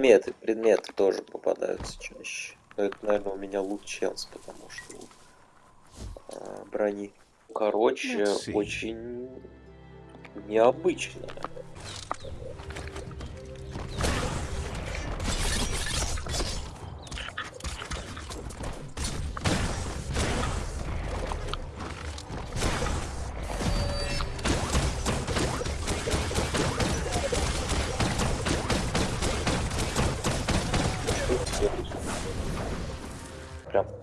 Предметы, предметы тоже попадаются чаще. Но это, наверное, у меня лут челс, потому что а, брони. Короче, очень необычно.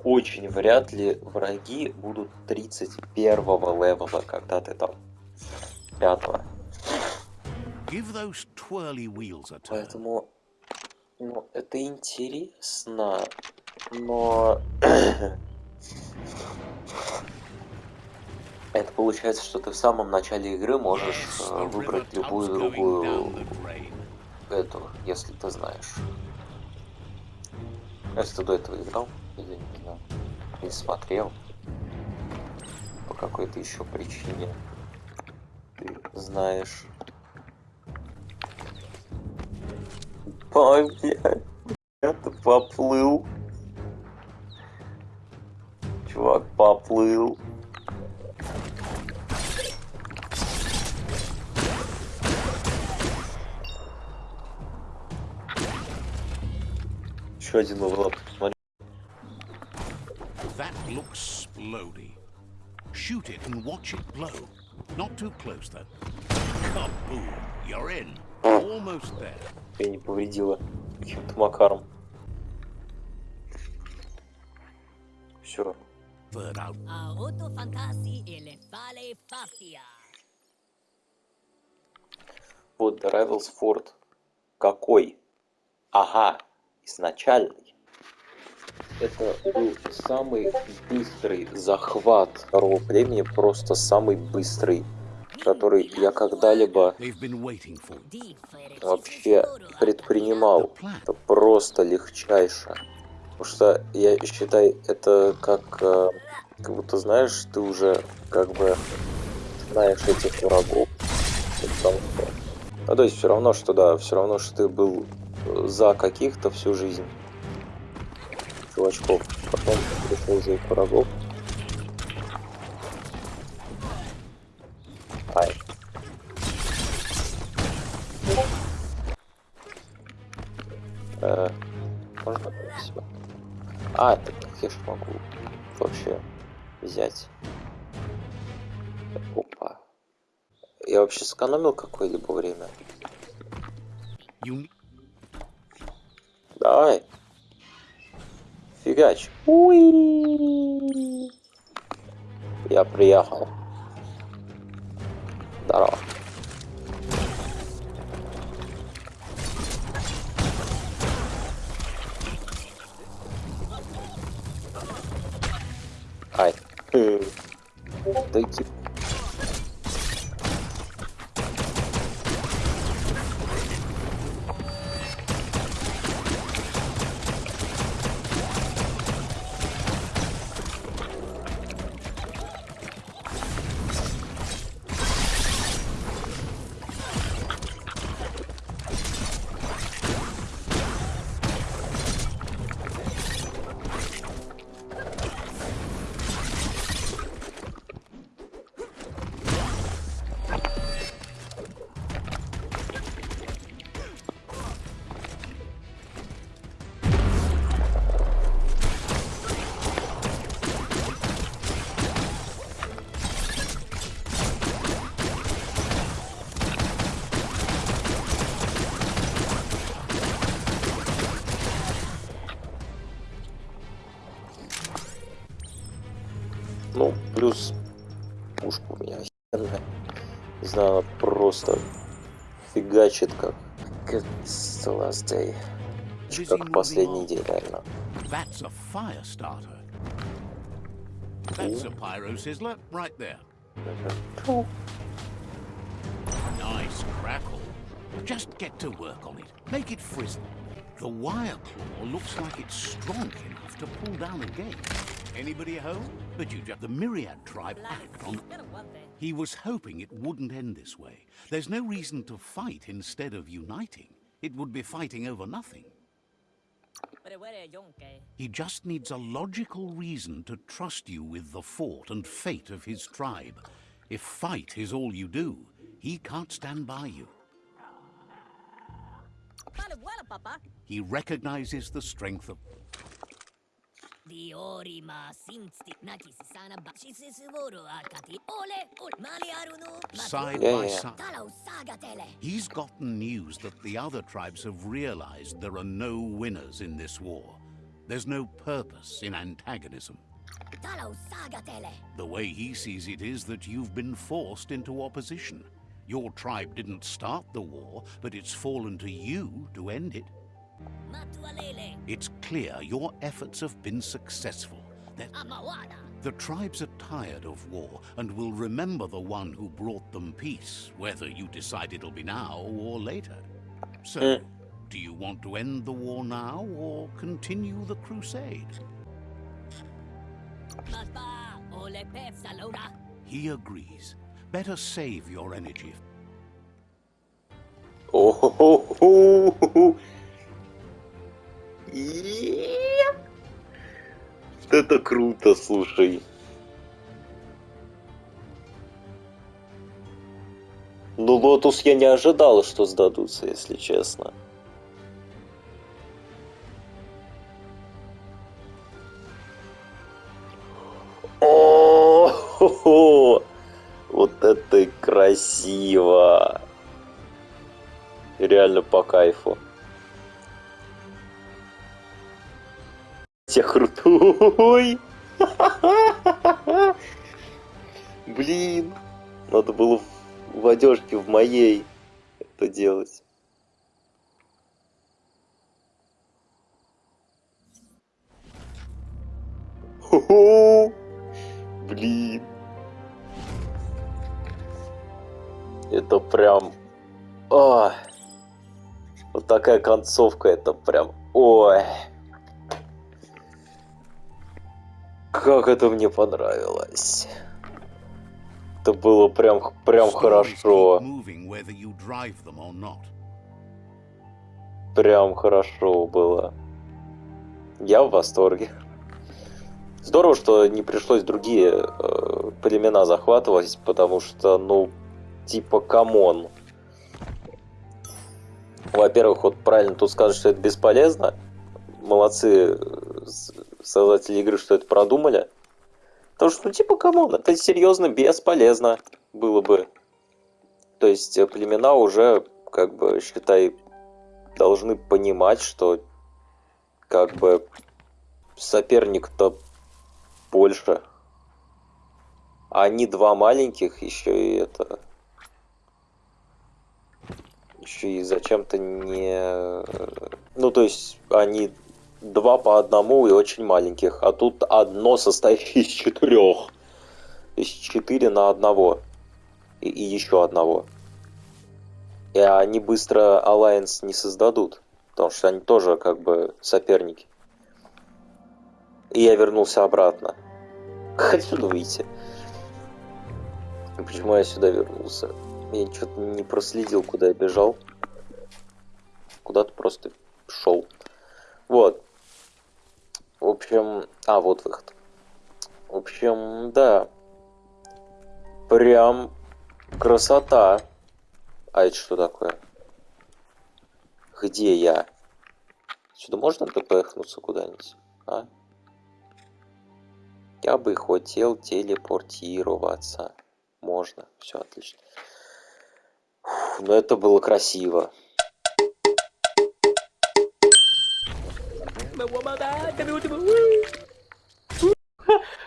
Очень вряд ли враги будут 31 левела, когда ты там 5 Give those twirly wheels a turn. Поэтому, ну, это интересно, но... Это получается, что ты в самом начале игры можешь Yes, э, выбрать любую другую эту, если ты знаешь. Если ты до этого играл, или не знаю, или смотрел, по какой-то еще причине ты знаешь. Ой, блядь, это поплыл. Чувак поплыл. Еще один левел. Смотри. Looks splody. Shoot it and watch it blow. Not too close, though. Kaboom! You're in. Almost there. Я не повредила каким-то макаром. Все. Third out. Auto fantasi e le fale faffia. Вот The Rivals Ford. Какой? Ага, изначальный. Это был самый быстрый захват второго племени, просто самый быстрый, который я когда-либо вообще предпринимал. Это просто легчайше. Потому что я считаю, это как, э, как будто знаешь, ты уже как бы знаешь этих врагов. Потому что- Ну, то есть все равно, что да, все равно, что ты был э, за каких-то всю жизнь чувачков. Потом пришел за их врагов. Ай. Э, можно себя? А, так я ж могу вообще взять. Опа. Я вообще сэкономил какое-либо время? Давай. Фигач. Уи. Я приехал. Здорово. Ай. Э, Ну, плюс пушка у меня охеренная. Не знаю, она просто фигачит как... Как Last Day. Как последний день, реально. That's a fire starter. That's a pyro sizzler right there. Nice crackle. Just get to work on it. Make it frizzle. The wire claw looks like it's strong enough to pull down a gate. Anybody home? But you just the Myriad tribe act on. He was hoping it wouldn't end this way. There's no reason to fight instead of uniting. It would be fighting over nothing. He just needs a logical reason to trust you with the fort and fate of his tribe. If fight is all you do, he can't stand by you. He recognizes the strength of Diorima sinsti nakis sana basis voro akati ole ol mali arunu side by side. He's gotten news that the other tribes have realized there are no winners in this war. There's no purpose in antagonism. The way he sees it is that you've been forced into opposition. Your tribe didn't start the war, but it's fallen to you to end it. It's clear your efforts have been successful. The tribes are tired of war and will remember the one who brought them peace, whether you decide it'll be now or later. So, uh. do you want to end the war now or continue the crusade? He agrees. Better save your energy. Oh, ho, ho, ho, Это круто, слушай. Ну, Лотус я не ожидал, что сдадутся, если честно. О, вот это красиво. Реально по кайфу. Те крутой. Блин, надо было в- одежке в моей это делать. Хо-хо! Блин. Это прям... Ой. Вот такая концовка, это прям... Ой. Как это мне понравилось. Это было прям, прям хорошо. Прям хорошо было. Я в восторге. Здорово, что не пришлось другие э, племена захватывать, потому что, ну, типа, come on. Во-первых, вот правильно тут скажут, что это бесполезно. Молодцы э, создатели игры, что это продумали. Потому что, ну, типа, come on, это серьезно бесполезно было бы. То есть э, племена уже, как бы, считай, должны понимать, что как бы соперник-то больше. А они два маленьких, еще и это... Еще и зачем-то не... Ну, то есть, они два по одному и очень маленьких. А тут одно состоящее из четырех. То есть четыре на одного. И, и еще одного. И они быстро Alliance не создадут. Потому что они тоже как бы соперники. И я вернулся обратно. Как отсюда выйти? Почему я сюда вернулся? Я что-то не проследил, куда я бежал. Куда-то просто шел. Вот. В общем... А, вот выход. В общем, да. Прям красота. А это что такое? Где я? Сюда можно тпхнуться куда-нибудь? А? Я бы хотел телепортироваться. Можно. Все отлично. Фу, Но это было красиво.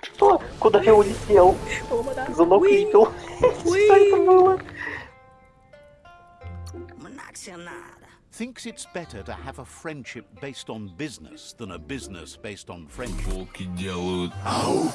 Что? Куда я улетел? Занокрипил. Что это было? Thinks it's better to have a friendship based on business than a business based on friendship. Волки делают Ау!